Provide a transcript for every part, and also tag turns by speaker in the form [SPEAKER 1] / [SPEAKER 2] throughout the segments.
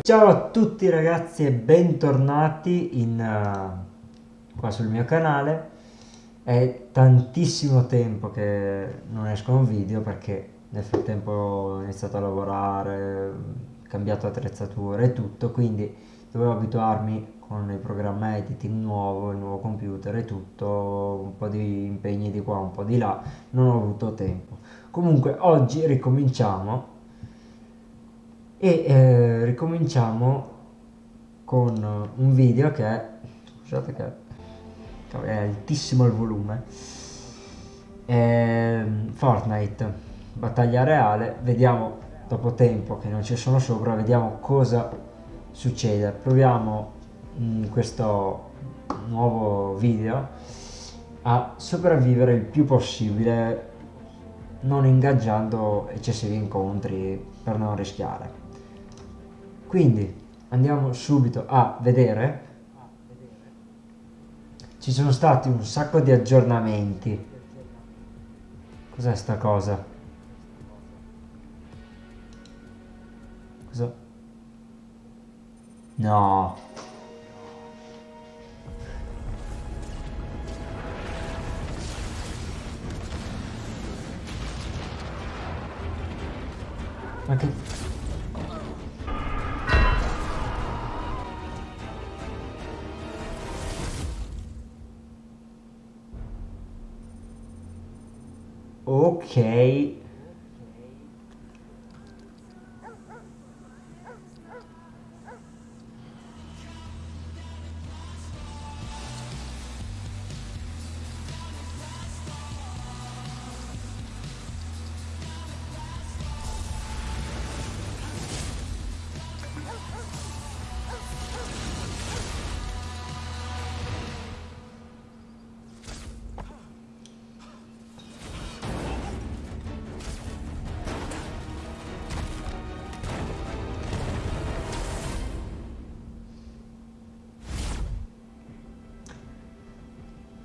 [SPEAKER 1] Ciao a tutti ragazzi e bentornati in, uh, qua sul mio canale. È tantissimo tempo che non escono video perché nel frattempo ho iniziato a lavorare, cambiato attrezzature e tutto, quindi dovevo abituarmi con il programma editing nuovo, il nuovo computer e tutto, un po' di impegni di qua, un po' di là, non ho avuto tempo. Comunque oggi ricominciamo e eh, ricominciamo con un video che è scusate che è altissimo il volume è Fortnite battaglia reale vediamo dopo tempo che non ci sono sopra vediamo cosa succede. Proviamo in questo nuovo video a sopravvivere il più possibile non ingaggiando eccessivi incontri per non rischiare. Quindi andiamo subito a vedere. Ci sono stati un sacco di aggiornamenti. Cos'è sta cosa? Cosa no. Ma che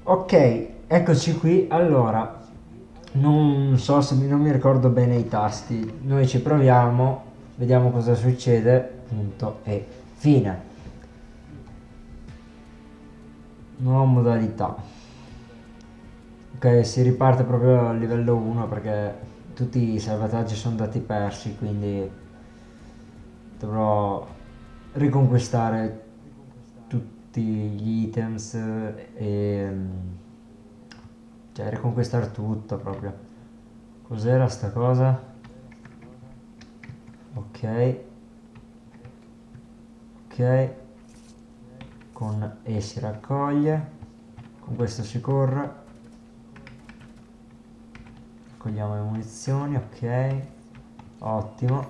[SPEAKER 1] ok eccoci qui. Allora non so se non mi ricordo bene i tasti. Noi ci proviamo vediamo cosa succede. Punto e fine. Nuova modalità. Ok si riparte proprio a livello 1 perché tutti i salvataggi sono andati persi quindi dovrò riconquistare tutti gli items e cioè riconquistare tutto proprio. Cos'era sta cosa? Ok. Ok. Con E si raccoglie. Con questo si corre. Raccogliamo le munizioni ok. Ottimo.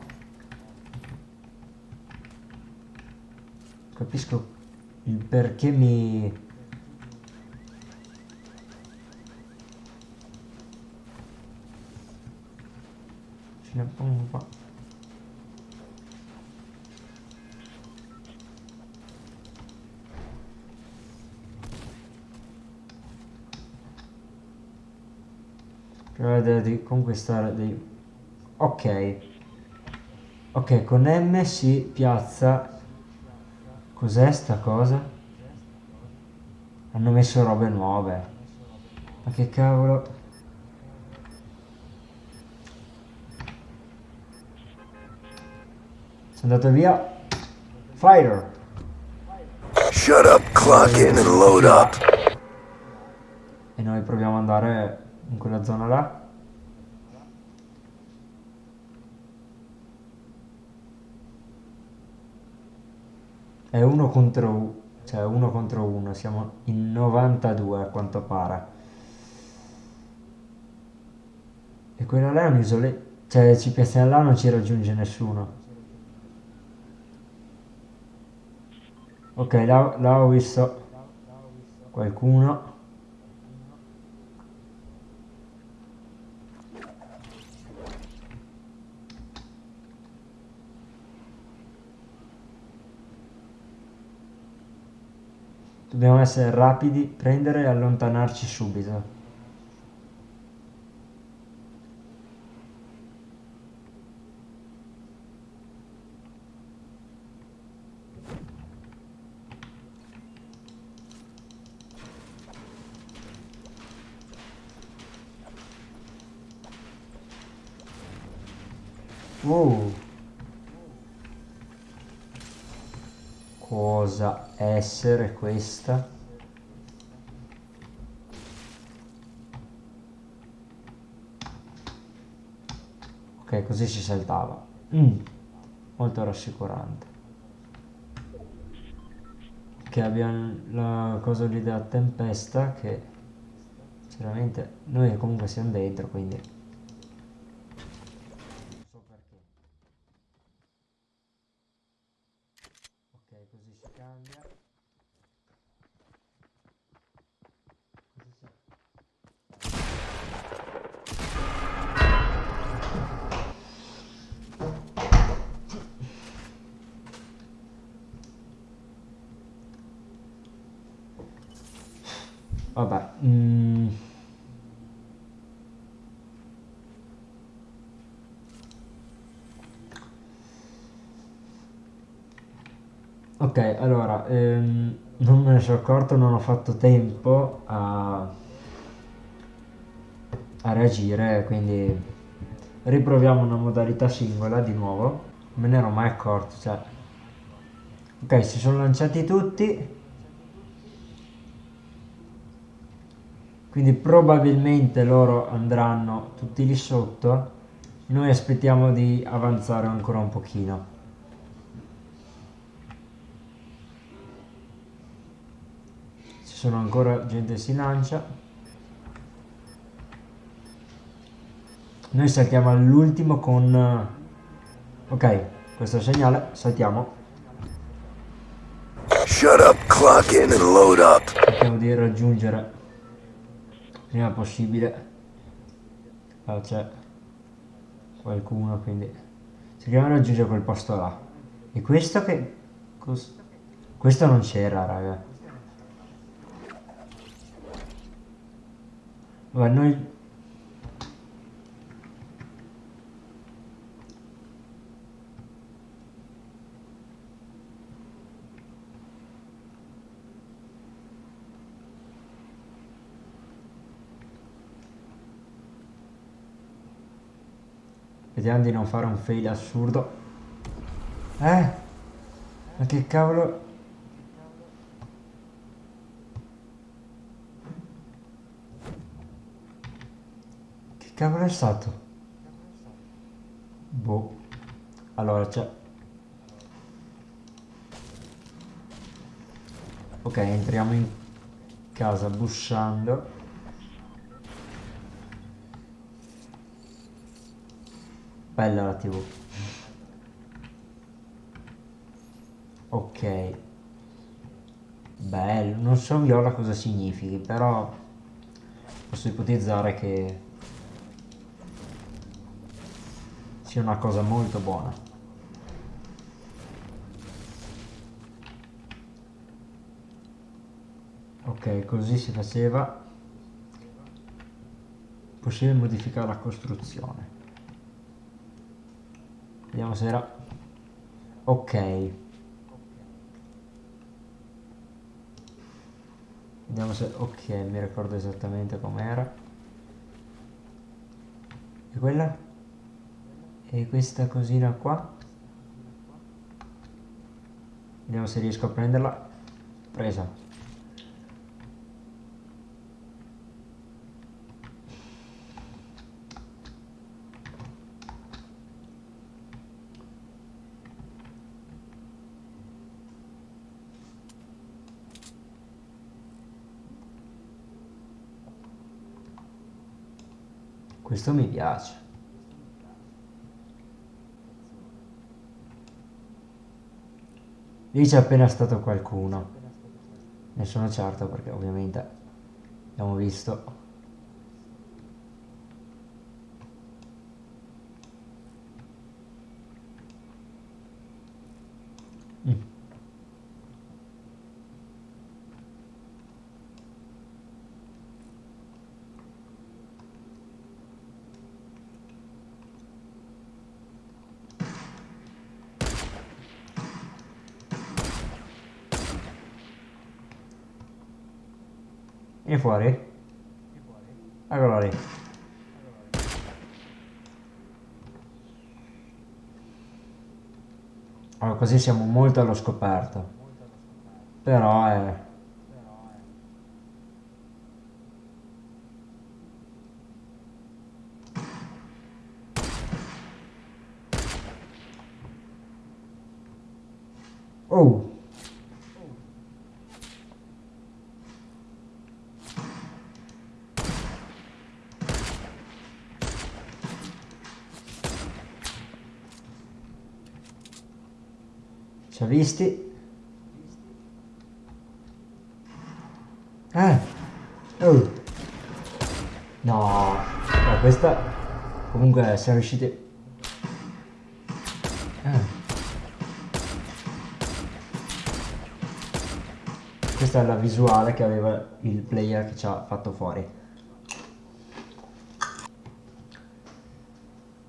[SPEAKER 1] Capisco il perché mi ce ne pongo qua vedere di conquistare dei ok. Ok con M si piazza Cos'è sta cosa? Hanno messo robe nuove. Ma che cavolo? Sono andato via. Fighter.
[SPEAKER 2] Shut up, clock in and load up.
[SPEAKER 1] E noi proviamo ad andare in quella zona là. È uno contro cioè uno contro uno, siamo in 92 a quanto pare. E quella là è un'isola, cioè ci piazziamo là non ci raggiunge nessuno. Ok, là, là ho visto qualcuno. Dobbiamo essere rapidi, prendere e allontanarci subito. Uh. Cosa essere questa? Ok, così si saltava. Mm. Molto rassicurante. Che abbiamo la cosa lì della tempesta che sinceramente noi comunque siamo dentro, quindi Vabbè. Mm. Ok, allora, ehm, non me ne sono accorto, non ho fatto tempo a, a reagire, quindi riproviamo una modalità singola di nuovo. Me ne ero mai accorto, cioè... Ok, si sono lanciati tutti. quindi probabilmente loro andranno tutti lì sotto noi aspettiamo di avanzare ancora un pochino sono ancora gente si lancia. Noi saltiamo all'ultimo con ok questo segnale saltiamo.
[SPEAKER 2] Shut up, clock in and load up.
[SPEAKER 1] cerchiamo di raggiungere prima possibile. Ah, c'è qualcuno quindi cerchiamo di raggiungere quel posto là. E questo che questo non c'era raga Vabbè, noi Vediamo di non fare un fail assurdo. Eh? Ma che cavolo... Che cavolo è stato? Boh. Allora c'è... Ok, entriamo in casa bussando. Bella la tv. Ok. Bello. Non so viola cosa significhi, però posso ipotizzare che sia una cosa molto buona. Ok, così si faceva. Possibile modificare la costruzione. Vediamo se era... Ok. Vediamo se... Ok, mi ricordo esattamente com'era. E quella? E questa cosina qua? Vediamo se riesco a prenderla. Presa. Questo mi piace. Lì c'è appena stato qualcuno. Ne sono certo perché ovviamente abbiamo visto. Mm. Vieni fuori. Eccolo lì. Allora, così siamo molto allo scoperto. Però è... Oh! Ci ha visti? Eh! Oh! No! No, questa... Comunque siamo riusciti... Eh. Questa è la visuale che aveva il player che ci ha fatto fuori.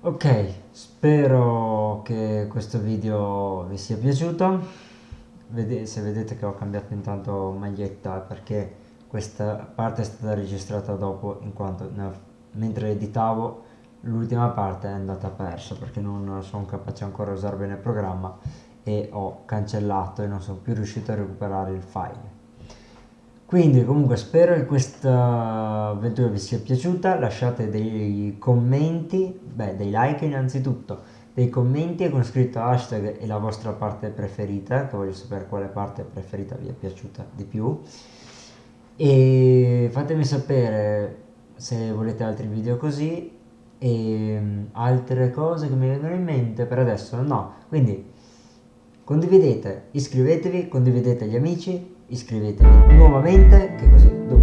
[SPEAKER 1] Ok, spero che questo video vi sia piaciuto. Se vedete che ho cambiato intanto maglietta perché questa parte è stata registrata dopo in quanto mentre editavo l'ultima parte è andata persa perché non sono capace ancora a usare bene il programma e ho cancellato e non sono più riuscito a recuperare il file quindi comunque spero che questa avventura vi sia piaciuta, lasciate dei commenti, beh dei like innanzitutto, dei commenti con scritto hashtag e la vostra parte preferita, che voglio sapere quale parte preferita vi è piaciuta di più. E fatemi sapere se volete altri video così e mm, altre cose che mi vengono in mente per adesso no, quindi condividete, iscrivetevi, condividete agli amici iscrivetevi nuovamente che così doppia